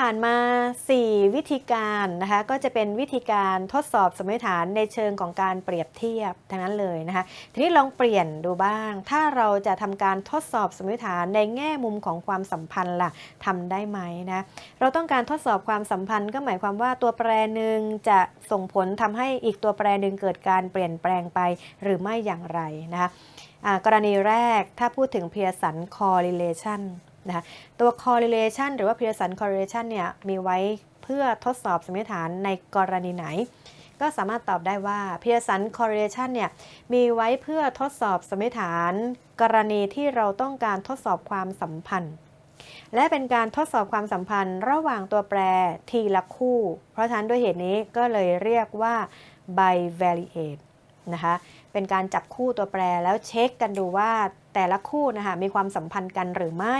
ผ่านมา 4 วิธีการนะคะก็จะเป็นวิธีการทดสอบสมมติฐานในเชิงของการเปรียบเทียบทั้งนั้นเลยนะคะทีนี้ลองเปลี่ยนดูบ้าง ถ้าเราจะทำการทดสอบสมมติฐานในแง่มุมของความสัมพันธ์ล่ะทำได้ไหมนะเราต้องการทดสอบความสัมพันธ์ก็หมายความว่าตัวแปรหนึ่งจะส่งผลทำให้อีกตัวแปรหนึ่งเกิดการเปลี่ยนแปลงไปหรือไม่อย่างไรนะคะกรณีแรกถ้าพูดถึง Pearson correlation นะคะตัว correlation หรือว่า Pearson correlation เนี่ยมีไว้เพื่อทดสอบสมมติฐานในกรณีไหน ก็สามารถตอบได้ว่า Pearson correlation เนี่ยมีไว้เพื่อทดสอบสมมติฐาน กรณีที่เราต้องการทดสอบความสัมพันธ์ และเป็นการทดสอบความสัมพันธ์ระหว่างตัวแปรทีละคู่ เพราะฉะนั้นด้วยเหตุนี้ก็เลยเรียกว่า bivariate นะคะเป็นการจับคู่ตัวแปรแล้วเช็คกันดูว่า แต่ละคู่นะคะมีความสัมพันธ์กันหรือไม่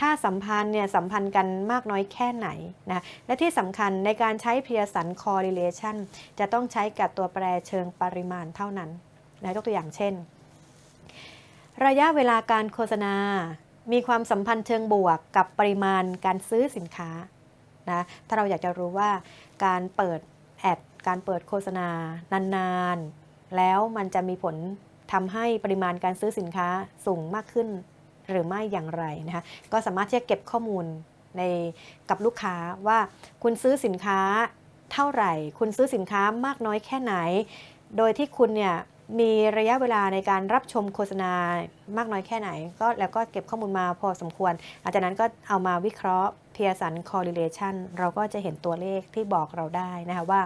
ถ้าสัมพันธ์เนี่ยสัมพันธ์กันมากน้อยแค่ไหนนะและที่สำคัญในการใช้ Pearson correlation จะต้องใช้กับตัวแปรเชิงปริมาณเท่านั้นนะยกตัวอย่างเช่น ระยะเวลาการโฆษณา มีความสัมพันธ์เชิงบวกกับปริมาณการซื้อสินค้านะถ้าเราอยากจะรู้ว่าการเปิดแอดการเปิดโฆษณานานๆ แล้วมันจะมีผล ทำให้ปริมาณการซื้อสินค้าสูงมากขึ้นหรือไม่อย่างไรนะคะก็สามารถที่จะเก็บข้อมูลในกับลูกค้าว่าคุณซื้อสินค้าเท่าไหร่ คุณซื้อสินค้ามากน้อยแค่ไหน โดยที่คุณเนี่ยมีระยะเวลาในการรับชมโฆษณามากน้อยแค่ไหน ก็แล้วก็เก็บข้อมูลมาพอสมควรหลังจากนั้นก็เอามาวิเคราะห์ Pearson correlation เราก็จะเห็นตัวเลขที่บอกเราได้นะคะว่า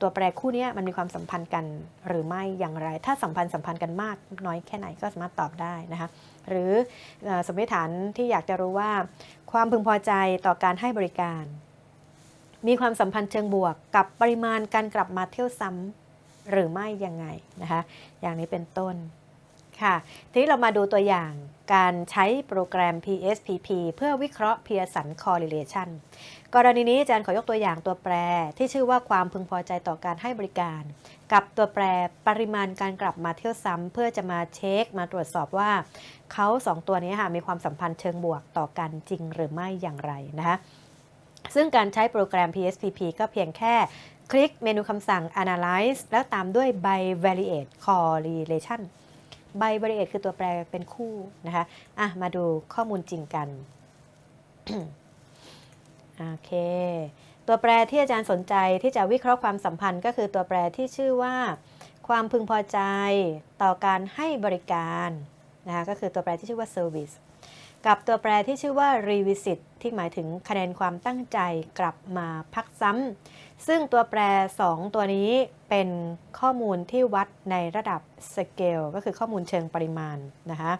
ตัวแปรคู่นี้มันมีความสัมพันธ์กันหรือไม่อย่างไร ถ้าสัมพันธ์สัมพันธ์กันมากน้อยแค่ไหนก็สามารถตอบได้นะคะ หรือสมมติฐานที่อยากจะรู้ว่า ความพึงพอใจต่อการให้บริการ มีความสัมพันธ์เชิงบวกกับปริมาณการกลับมาเที่ยวซ้ำหรือไม่ยังไงนะคะ อย่างนี้เป็นต้น ค่ะ ทีนี้เรามาดูตัวอย่างการใช้โปรแกรม PSPP เพื่อวิเคราะห์ Pearson correlation กรณีนี้อาจารย์ขอยกตัวอย่างตัวแปรที่ชื่อว่าความพึงพอใจต่อการให้บริการ กับตัวแปรปริมาณการกลับมาเที่ยวซ้ำเพื่อจะมาเช็คมาตรวจสอบว่าเขาสองตัวนี้ค่ะมีความสัมพันธ์เชิงบวกต่อกันจริงหรือไม่อย่างไรนะคะซึ่งการใช้โปรแกรม PSPP ก็เพียงแค่คลิกเมนูคำสั่ง analyze แล้วตามด้วย bivariate correlation ใบบริเอตคือตัวแปรเป็นคู่นะคะอะมาดูข้อมูลจริงกันโอเค ตัวแปรที่อาจารย์สนใจที่จะวิเคราะห์ความสัมพันธ์ก็คือตัวแปรที่ชื่อว่า ความพึงพอใจต่อการให้บริการนะคะก็คือตัวแปรที่ชื่อว่า service กับตัวแปรที่ชื่อว่า revisit ที่หมายถึงคะแนนความตั้งใจกลับมาพักซ้ำซึ่งตัวแปร 2 ตัวนี้เป็นข้อมูลที่วัดในระดับสเกลก็คือข้อมูลเชิงปริมาณนะคะ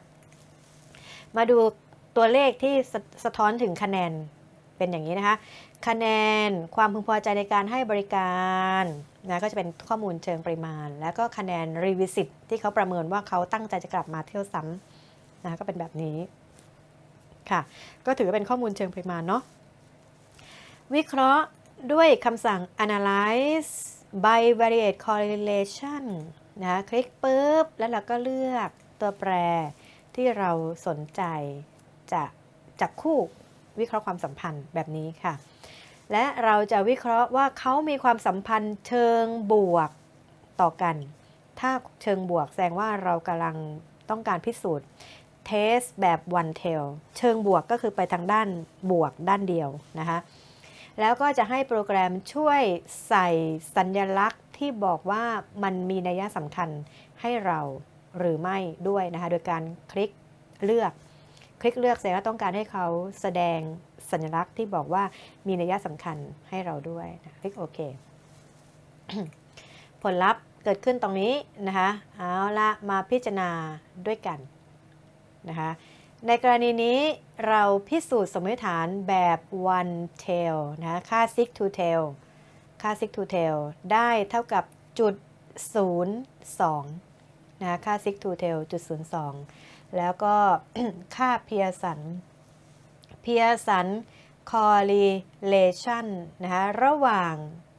มาดูตัวเลขที่สสะท้อนถึงคะแนนเป็นอย่างนี้นะคะ คะแนนความพึงพอใจในการให้บริการนะก็จะเป็นข้อมูลเชิงปริมาณ แล้วก็คะแนนรีวิสิตที่เขาประเมินว่าเขาตั้งใจจะกลับมาเที่ยวซ้ำนะก็เป็นแบบนี้ ค่ะ ก็ถือเป็นข้อมูลเชิงปริมาณเนาะวิเคราะห์ด้วยคำสั่ง analyze bivariate correlation นะคลิกปุ๊บ แล้วเราก็เลือกตัวแปรที่เราสนใจจะจับคู่วิเคราะห์ความสัมพันธ์แบบนี้ค่ะ และเราจะวิเคราะห์ว่าเขามีความสัมพันธ์เชิงบวกต่อกัน ถ้าเชิงบวกแสดงว่าเรากำลังต้องการพิสูจน์ เทสแบบ one tail เชิงบวกก็คือไปทางด้านบวกด้านเดียวนะคะแล้วก็จะให้โปรแกรมช่วยใส่สัญลักษณ์ที่บอกว่ามันมีนัยสำคัญให้เราหรือไม่ด้วยนะคะโดยการคลิกเลือก คลิกเลือกแสดงว่าต้องการให้เขาแสดงสัญลักษณ์ที่บอกว่ามีนัยสำคัญให้เราด้วยนะคลิกโอเคผลลัพธ์เกิดขึ้นตรงนี้นะคะเอาละมาพิจารณาด้วยกัน นะคะในกรณีนี้เราพิสูจน์สมมติฐานแบบ one tail นะค่า sig to tail ค่า sig to tail ได้เท่ากับจุด02นะค่า sig to tail จุด02 แล้วก็ค่า Pearson Pearson correlation นะคะระหว่าง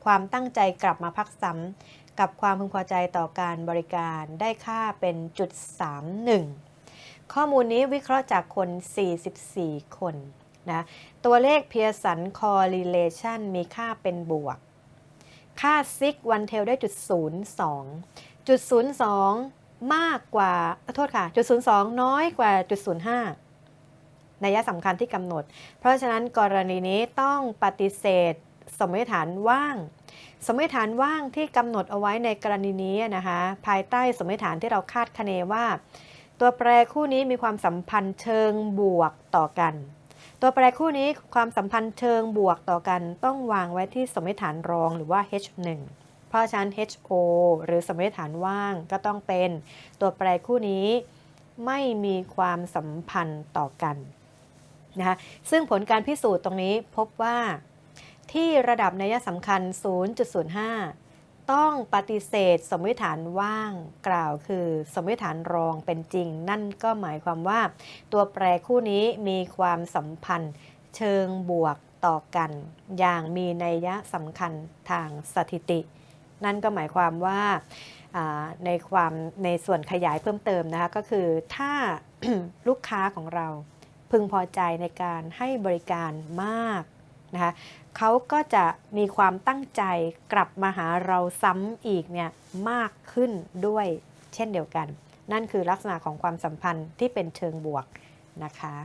ความตั้งใจกลับมาพักซ้ำกับความพึงพอใจต่อการบริการได้ค่าเป็นจุด31 ข้อมูลนี้วิเคราะห์จากคน 44 คนนะตัวเลข Pearson correlation มีค่าเป็นบวก ค่า sig one tail ได้จุด02จุด02 มากกว่าโทษค่ะจุด02 น้อยกว่าจุด05นัยสำคัญที่กำหนด เพราะฉะนั้นกรณีนี้ต้องปฏิเสธสมมติฐานว่าง สมมติฐานว่างที่กำหนดเอาไว้ในกรณีนี้นะคะภายใต้สมมติฐานที่เราคาดคะเนว่า ตัวแปรคู่นี้มีความสัมพันธ์เชิงบวกต่อกัน ตัวแปรคู่นี้ความสัมพันธ์เชิงบวกต่อกัน ต้องวางไว้ที่สมมติฐานรองหรือว่า H1 เพราะฉะนั้น HO หรือสมมติฐานว่างก็ต้องเป็นตัวแปรคู่นี้ไม่มีความสัมพันธ์ต่อกันนะคะซึ่งผลการพิสูจน์ตรงนี้พบว่า ที่ระดับนัยสำคัญ 0.05 ต้องปฏิเสธสมมติฐานว่างกล่าวคือ สมมติฐานรองเป็นจริง นั่นก็หมายความว่า ตัวแปรคู่นี้มีความสัมพันธ์ เชิงบวกต่อกัน อย่างมีนัยยะสำคัญทางสถิติ นั่นก็หมายความว่าอ่าในความในส่วนขยายเพิ่มเติมนะคะก็คือถ้าลูกค้าของเราพึงพอใจในการให้บริการมากนะคะ เขาก็จะมีความตั้งใจกลับมาหาเราซ้ำอีกเนี่ยมากขึ้นด้วยเช่นเดียวกัน นั่นคือลักษณะของความสัมพันธ์ที่เป็นเชิงบวกนะคะ